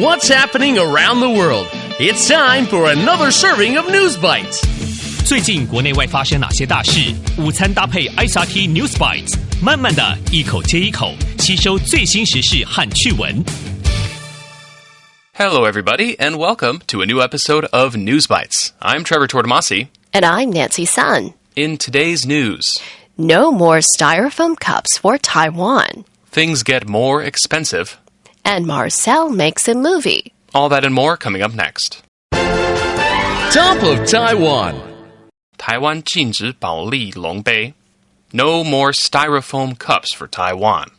What's happening around the world? It's time for another serving of News Bites. 最近国内外发生哪些大事？午餐搭配 ICRT News Bites，慢慢的一口接一口吸收最新时事和趣闻。Hello, everybody, and welcome to a new episode of News Bites. I'm Trevor Tortomasi. And I'm Nancy Sun. In today's news, no more styrofoam cups for Taiwan. Things get more expensive And Marcel makes a movie. All that and more coming up next. Top of Taiwan. 台湾禁止保利龙杯. No more styrofoam cups for Taiwan.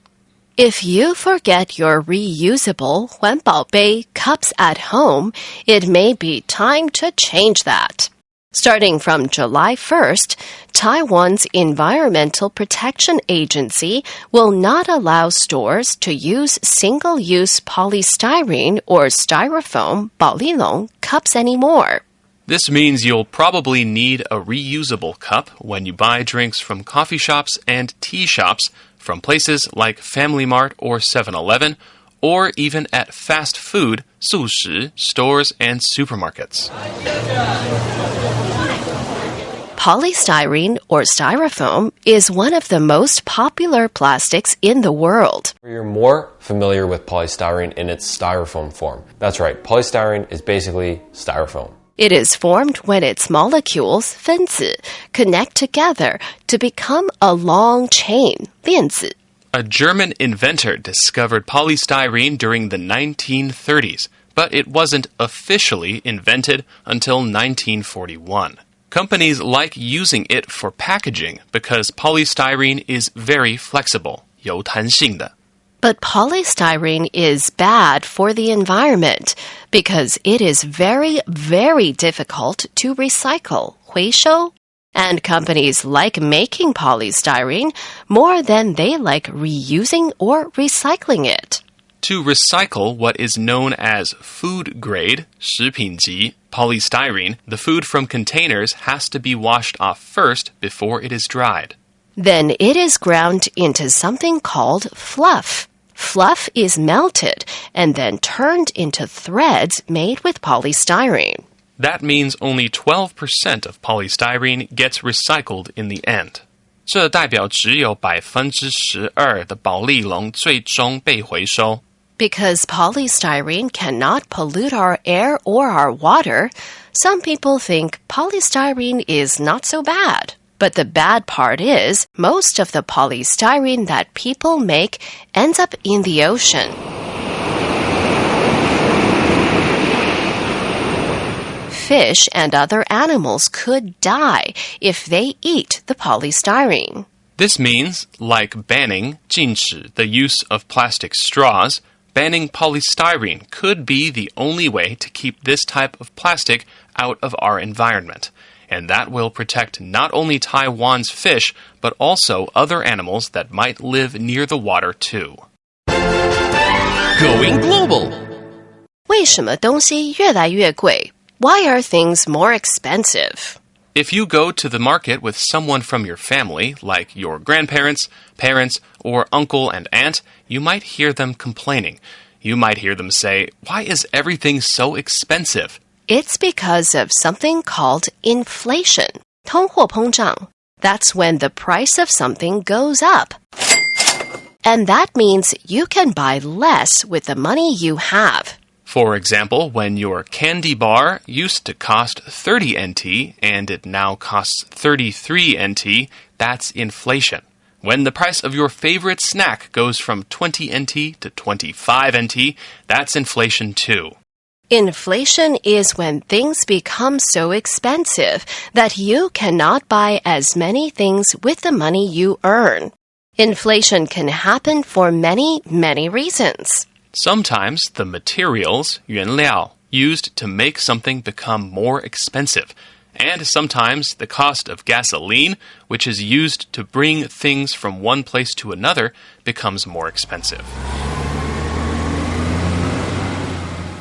If you forget your reusable 环保杯 cups at home, it may be time to change that. Starting from July 1st, Taiwan's Environmental Protection Agency will not allow stores to use single use polystyrene or styrofoam bolilong cups anymore. This means you'll probably need a reusable cup when you buy drinks from coffee shops and tea shops from places like Family Mart or 7 Eleven or even at fast food, 素食, stores and supermarkets. Polystyrene or styrofoam is one of the most popular plastics in the world. You're more familiar with polystyrene in its styrofoam form. That's right, polystyrene is basically styrofoam. It is formed when its molecules, 分子, connect together to become a long chain, 链子. A German inventor discovered polystyrene during the 1930s, but it wasn't officially invented until 1941. Companies like using it for packaging because polystyrene is very flexible, 有弹性的. But polystyrene is bad for the environment because it is very, very difficult to recycle, 回收. And companies like making polystyrene more than they like reusing or recycling it. To recycle what is known as food grade 食品级 polystyrene, the food from containers has to be washed off first before it is dried. Then it is ground into something called fluff. Fluff is melted and then turned into threads made with polystyrene. That means only 12% of polystyrene gets recycled in the end. 这代表只有百分之十二的保丽龙最终被回收。 Because polystyrene cannot pollute our air or our water, some people think polystyrene is not so bad. But the bad part is, most of the polystyrene that people make ends up in the ocean. Fish and other animals could die if they eat the polystyrene. This means, like banning 禁止 the use of plastic straws, banning polystyrene could be the only way to keep this type of plastic out of our environment. And that will protect not only Taiwan's fish, but also other animals that might live near the water too. Going global. 为什么东西越来越贵? Why are things more expensive? If you go to the market with someone from your family, like your grandparents, parents, or uncle and aunt, you might hear them complaining. You might hear them say, Why is everything so expensive? It's because of something called inflation. 通货膨胀. That's when the price of something goes up. And that means you can buy less with the money you have. For example, when your candy bar used to cost 30 NT and it now costs 33 NT, that's inflation. When the price of your favorite snack goes from 20 NT to 25 NT, that's inflation too. Inflation is when things become so expensive that you cannot buy as many things with the money you earn. Inflation can happen for many, many reasons. Sometimes the materials, 原料, used to make something become more expensive. And sometimes the cost of gasoline, which is used to bring things from one place to another, becomes more expensive.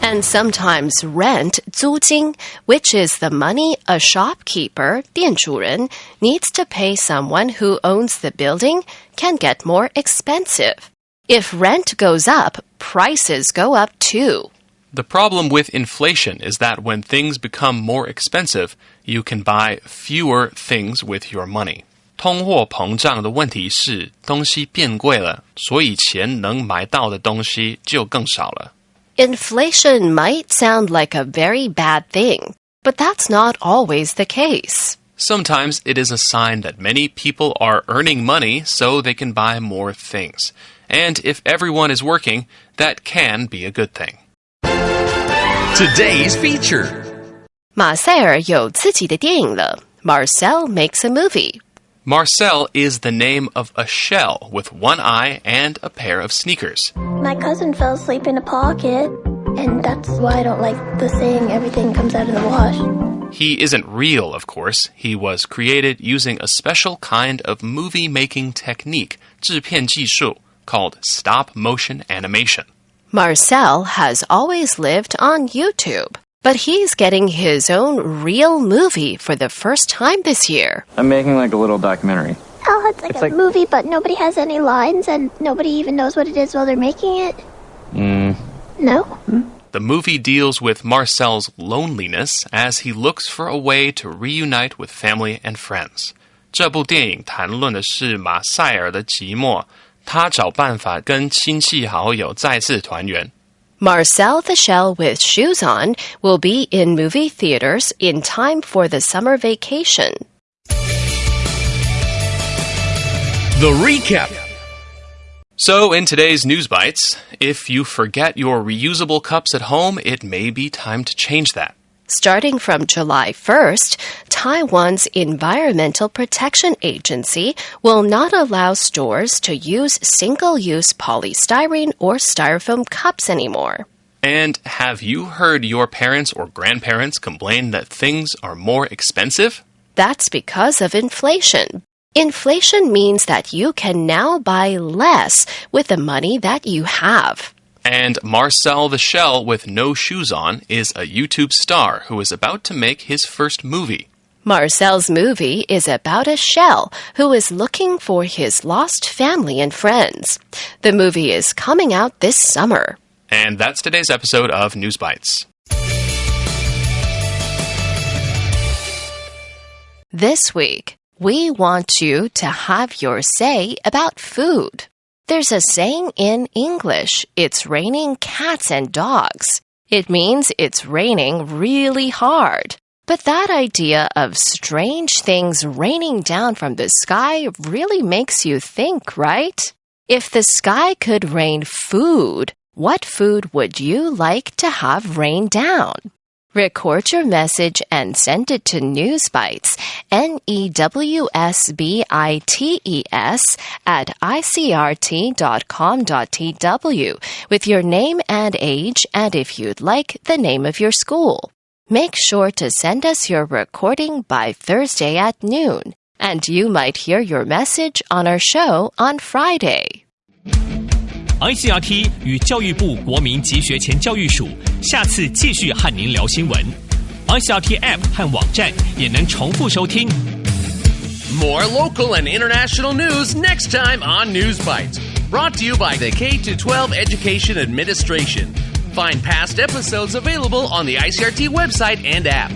And sometimes rent, 租金, which is the money a shopkeeper, 店主人, needs to pay someone who owns the building, can get more expensive. If rent goes up, prices go up too. The problem with inflation is that when things become more expensive, you can buy fewer things with your money. 通货膨胀的问题是东西变贵了，所以钱能买到的东西就更少了。Inflation might sound like a very bad thing, but that's not always the case. Sometimes it is a sign that many people are earning money so they can buy more things. And if everyone is working, that can be a good thing. Today's feature. 马塞尔有自己的电影了。Marcel makes a movie. Marcel is the name of a shell with one eye and a pair of sneakers. My cousin fell asleep in a pocket, and that's why I don't like the saying everything comes out of the wash. He isn't real, of course. He was created using a special kind of movie making technique, 制片技术, called stop motion animation. Marcel has always lived on YouTube, but he's getting his own real movie for the first time this year. I'm making like a little documentary. Oh, it's like It's a like- movie, but nobody has any lines, and nobody even knows what it is while they're making it. Mm. No? The movie deals with Marcel's loneliness as he looks for a way to reunite with family and friends. 这部电影谈论的是马塞尔的寂寞， 他找办法跟亲戚好友再次团圆。 Marcel the Shell with Shoes On will be in movie theaters in time for the summer vacation. The recap. So, in today's News Bites, if you forget your reusable cups at home, it may be time to change that. Starting from July 1st, Taiwan's Environmental Protection Agency will not allow stores to use single use polystyrene or styrofoam cups anymore. And have you heard your parents or grandparents complain that things are more expensive? That's because of inflation. Inflation means that you can now buy less with the money that you have. And Marcel the Shell with no shoes on is a YouTube star who is about to make his first movie. Marcel's movie is about a shell who is looking for his lost family and friends. The movie is coming out this summer. And that's today's episode of News Bites. This week, we want you to have your say about food. There's a saying in English it's raining cats and dogs. It means it's raining really hard. But that idea of strange things raining down from the sky really makes you think, right? If the sky could rain food, what food would you like to have rain down? Record your message and send it to Newsbites, N E W S B I T E S, at icrt.com.tw with your name and age, and if you'd like, the name of your school. Make sure to send us your recording by Thursday at noon, and you might hear your message on our show on Friday. ICRT 与教育部国民及学前教育署下次继续和您聊新闻。ICRT App 和网站也能重复收听。 More local and international news next time on News Bites. Brought to you by the K 12 Education Administration. Find past episodes available on the ICRT website and app.